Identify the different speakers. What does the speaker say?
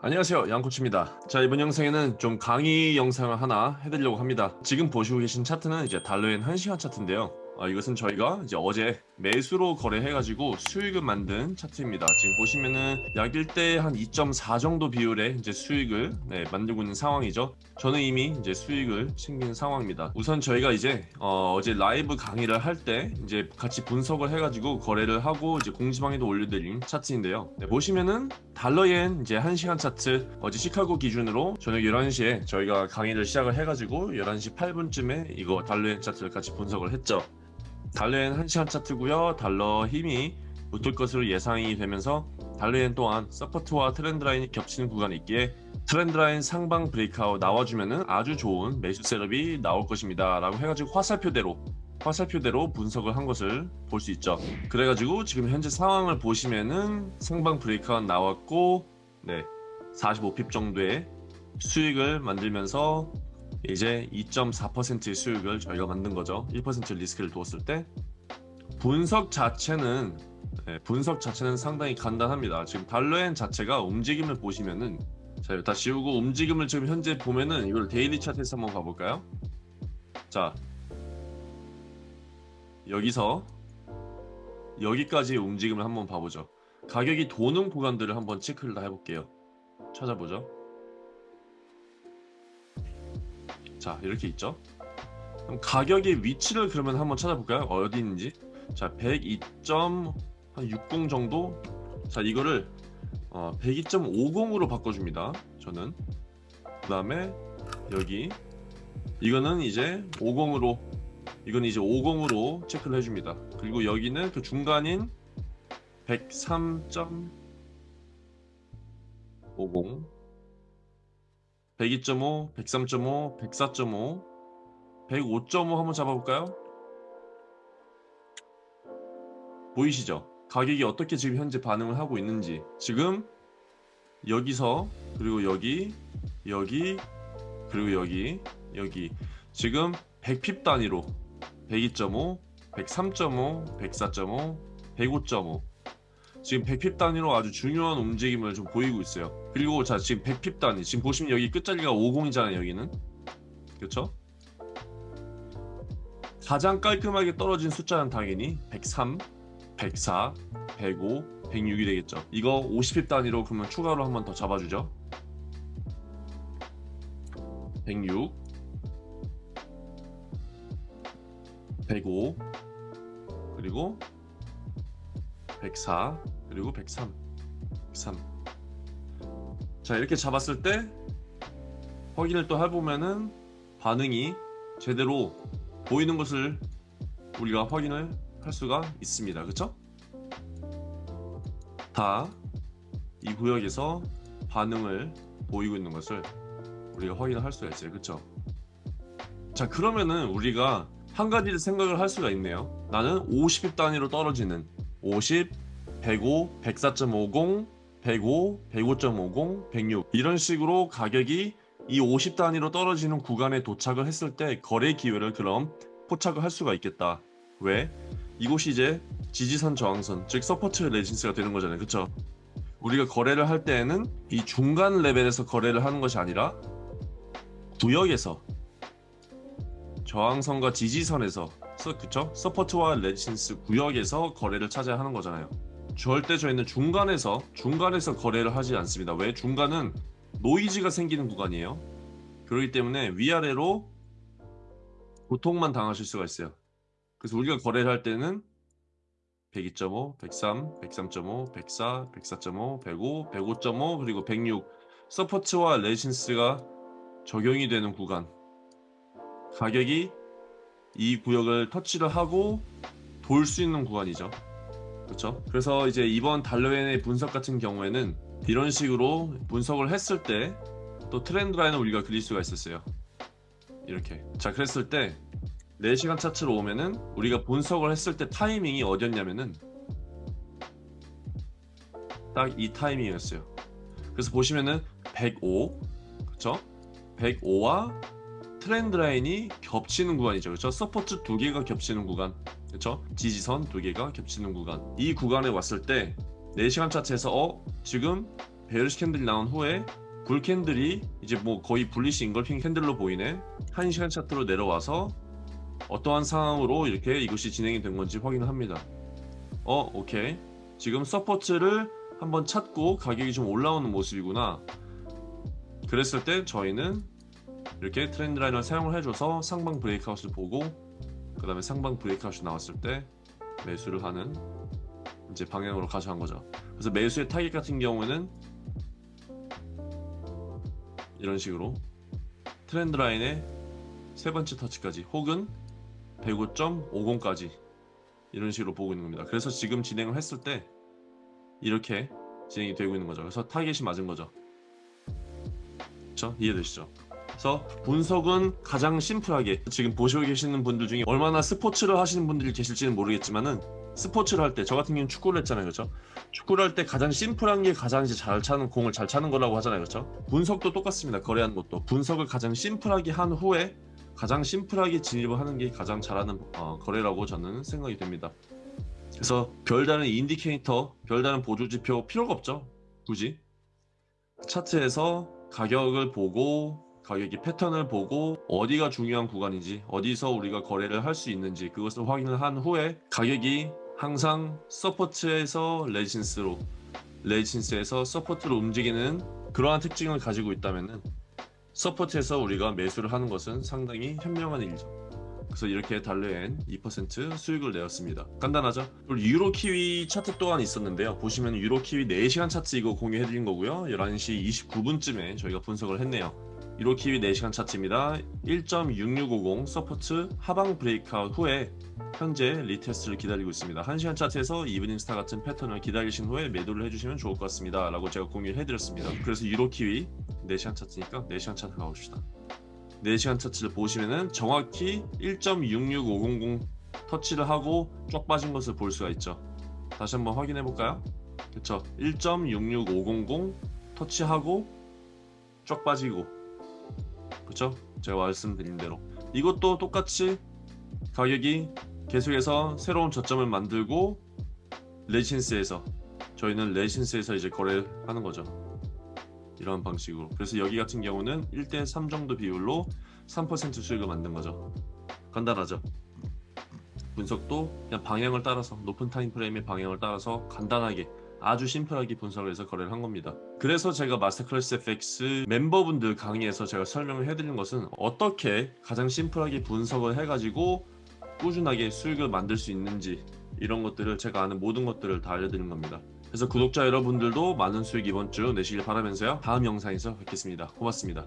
Speaker 1: 안녕하세요 양코치입니다. 자 이번 영상에는 좀 강의 영상을 하나 해드리려고 합니다. 지금 보시고 계신 차트는 이제 달러엔 1시간 차트인데요 어, 이것은 저희가 이제 어제 매수로 거래해가지고 수익을 만든 차트입니다. 지금 보시면은 약 1대 한2.4 정도 비율의 이제 수익을 네, 만들고 있는 상황이죠. 저는 이미 이제 수익을 챙긴 상황입니다. 우선 저희가 이제 어, 제 라이브 강의를 할 때 이제 같이 분석을 해가지고 거래를 하고 이제 공지방에도 올려드린 차트인데요. 네, 보시면은 달러엔 이제 1시간 차트 어제 시카고 기준으로 저녁 11시에 저희가 강의를 시작을 해가지고 11시 8분쯤에 이거 달러엔 차트를 같이 분석을 했죠. 달러엔 1시간 차트고요. 달러 힘이 붙을 것으로 예상이 되면서 달러엔 또한 support와 trend line이 겹치는 구간이 있기에 trend line 상방 breakout 나와주면 아주 좋은 매수 setup이 나올 것입니다. 라고 해가지고 화살표대로 화살표대로 분석을 한 것을 볼 수 있죠. 그래가지고 지금 현재 상황을 보시면은 상방 breakout 나왔고 네 45 pip 정도의 수익을 만들면서 이제 2.4%의 수익을 저희가 만든 거죠. 1% 리스크를 두었을 때. 분석 자체는 네, 분석 자체는 상당히 간단합니다. 지금 달러엔 자체가 움직임을 보시면은 자다 지우고 움직임을 지금 현재 보면은 이걸 daily 차트에서 한번 가볼까요? 자 여기서 여기까지의 움직임을 한번 봐보죠. 가격이 도는 구간들을 한번 체크를 다 해볼게요. 찾아보죠 자 이렇게 있죠? 그럼 가격의 위치를 그러면 한번 찾아볼까요? 어디 있는지. 자 102.60 정도. 자 이거를 어, 102.50으로 바꿔줍니다 저는. 그 다음에 여기 이거는 이제 50으로 이건 이제 50으로 체크를 해줍니다. 그리고 여기는 그 중간인 103.50 102.5, 103.5, 104.5, 105.5 한번 잡아볼까요? 보이시죠? 가격이 어떻게 지금 현재 반응을 하고 있는지 지금 여기서 그리고 여기 여기 그리고 여기 여기 지금 100핍 단위로 102.5, 103.5, 104.5, 105.5 지금 100핍 단위로 아주 중요한 움직임을 좀 보이고 있어요. 그리고 자 지금 100핍 단위. 지금 보시면 여기 끝자리가 50이잖아요 여기는. 그렇죠 가장 깔끔하게 떨어진 숫자는 당연히 103 104 105 106이 되겠죠. 이거 50핍 단위로 그러면 추가로 한 번 더 잡아주죠. 106 105 그리고 104 그리고 103 103 자 이렇게 잡았을 때 확인을 또 해보면은 반응이 제대로 보이는 것을 우리가 확인을 할 수가 있습니다. 그쵸? 다 이 구역에서 반응을 보이고 있는 것을 우리가 확인을 할 수가 있어요. 그쵸? 자 그러면은 우리가 한 가지를 생각을 할 수가 있네요. 나는 50일 단위로 떨어지는 50, 105, 104.50, 105, 105.50, 106 이런 식으로 가격이 이 50 단위로 떨어지는 구간에 도착을 했을 때 거래 기회를 그럼 포착을 할 수가 있겠다 왜? 이곳이 이제 지지선 저항선 즉 support resistance가 되는 거잖아요 그쵸? 우리가 거래를 할 때에는 이 중간 레벨에서 거래를 하는 것이 아니라 구역에서 저항선과 지지선에서 그쵸? support와 resistance 구역에서 거래를 찾아야 하는 거잖아요 절대 저희는 중간에서 중간에서 거래를 하지 않습니다. 왜? 중간은 노이즈가 생기는 구간이에요. 그렇기 때문에 위아래로 고통만 당하실 수가 있어요. 그래서 우리가 거래를 할 때는 102.5, 103, 103.5, 104, 104.5, 105, 105.5 그리고 106 support와 resistance가 적용이 되는 구간. 가격이 이 구역을 터치를 하고 돌 수 있는 구간이죠 그렇죠 그래서 이제 이번 달러엔의 분석 같은 경우에는 이런 식으로 분석을 했을 때 또 트렌드 라인을 우리가 그릴 수가 있었어요. 이렇게. 자 그랬을 때 4시간 차트로 오면은 우리가 분석을 했을 때 타이밍이 어디였냐면은 딱 이 타이밍이었어요. 그래서 보시면은 105 그쵸? 105와 트렌드 라인이 겹치는 구간이죠. 그렇죠 support 두 개가 겹치는 구간 그렇죠 지지선 두 개가 겹치는 구간. 이 구간에 왔을 때 4시간 차트에서 어 지금 bearish candle이 나온 후에 bull candle이 이제 뭐 거의 bullish engulfing candle로 보이네. 1시간 차트로 내려와서 어떠한 상황으로 이렇게 이것이 진행이 된 건지 확인을 합니다. 어 오케이. 지금 support를 한번 찾고 가격이 좀 올라오는 모습이구나. 그랬을 때 저희는 이렇게 트렌드 라인을 사용을 해줘서 상방 breakout을 보고 그 다음에 상방 breakout이 나왔을 때 매수를 하는 이제 방향으로 가져간 거죠 그래서 매수의 타겟 같은 경우에는 이런 식으로 트렌드 라인의 세 번째 터치까지 혹은 105.50까지 이런 식으로 보고 있는 겁니다. 그래서 지금 진행을 했을 때 이렇게 진행이 되고 있는 거죠. 그래서 타겟이 맞은 거죠. 그렇죠? 이해되시죠? 그래서 분석은 가장 심플하게 지금 보시고 계시는 분들 중에 얼마나 스포츠를 하시는 분들이 계실지는 모르겠지만은 스포츠를 할 때 저 같은 경우는 축구를 했잖아요. 그렇죠? 축구를 할 때 가장 심플한 게 가장 이제 잘 차는 공을 잘 차는 거라고 하잖아요. 그렇죠? 분석도 똑같습니다. 거래하는 것도. 분석을 가장 심플하게 한 후에 가장 심플하게 진입을 하는 게 가장 잘하는 어, 거래라고 저는 생각이 됩니다. 그래서 별다른 인디케이터 별다른 보조지표 필요가 없죠? 굳이? 차트에서 가격을 보고 가격이 패턴을 보고 어디가 중요한 구간인지 어디서 우리가 거래를 할 수 있는지 그것을 확인을 한 후에 가격이 항상 서포트에서 레지신스로 레지신스에서 서포트로 움직이는 그러한 특징을 가지고 있다면 support에서 우리가 매수를 하는 것은 상당히 현명한 일이죠. 그래서 이렇게 달러엔 2% 수익을 내었습니다. 간단하죠? 그리고 유로 키위 차트 또한 있었는데요. 보시면 유로 키위 4시간 차트 이거 공유해드린 거고요. 11시 29분쯤에 저희가 분석을 했네요 유로 키위 4시간 차트입니다. 1.6650 support 하방 breakout 후에 현재 retest를 기다리고 있습니다. 1시간 차트에서 evening star 같은 패턴을 기다리신 후에 매도를 해주시면 좋을 것 같습니다. 라고 제가 공유를 해드렸습니다. 그래서 유로 키위 4시간 차트니까 4시간 차트 가봅시다. 4시간 차트를 보시면은 정확히 1.66500 터치를 하고 쫙 빠진 것을 볼 수가 있죠. 다시 한번 확인해 볼까요? 그쵸. 1.66500 터치하고 쫙 빠지고 그쵸? 제가 말씀드린 대로. 이것도 똑같이 가격이 계속해서 새로운 저점을 만들고 레신스에서 저희는 레신스에서 이제 거래를 하는 거죠. 이런 방식으로. 그래서 여기 같은 경우는 1대3 정도 비율로 3% 수익을 만든 거죠. 간단하죠? 분석도 그냥 방향을 따라서 높은 타임프레임의 방향을 따라서 간단하게 아주 심플하게 분석을 해서 거래를 한 겁니다. 그래서 제가 마스터클래스 FX 멤버분들 강의에서 제가 설명을 해드린 것은 어떻게 가장 심플하게 분석을 해가지고 꾸준하게 수익을 만들 수 있는지 이런 것들을 제가 아는 모든 것들을 다 알려드린 겁니다. 그래서 구독자 여러분들도 많은 수익 이번 주 내시길 바라면서요. 다음 영상에서 뵙겠습니다. 고맙습니다